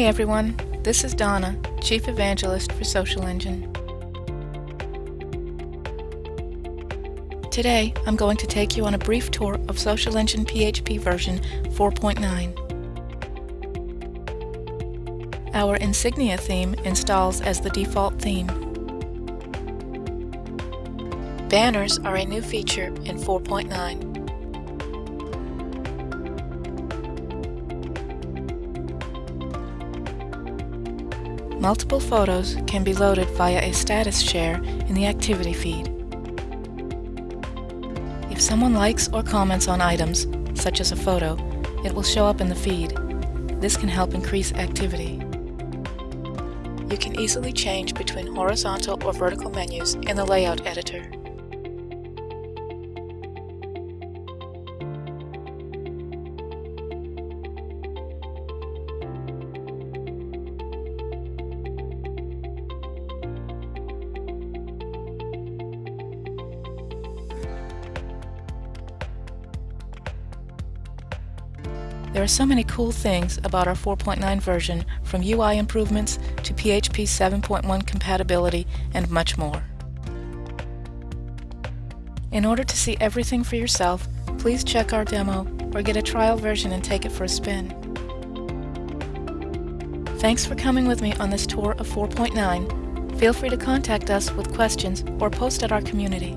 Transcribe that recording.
Hi everyone, this is Donna, Chief Evangelist for Social Engine. Today, I'm going to take you on a brief tour of Social Engine PHP version 4.9. Our Insignia theme installs as the default theme. Banners are a new feature in 4.9. Multiple photos can be loaded via a status share in the activity feed. If someone likes or comments on items, such as a photo, it will show up in the feed. This can help increase activity. You can easily change between horizontal or vertical menus in the Layout Editor. There are so many cool things about our 4.9 version, from UI improvements to PHP 7.1 compatibility and much more. In order to see everything for yourself, please check our demo or get a trial version and take it for a spin. Thanks for coming with me on this tour of 4.9. Feel free to contact us with questions or post at our community.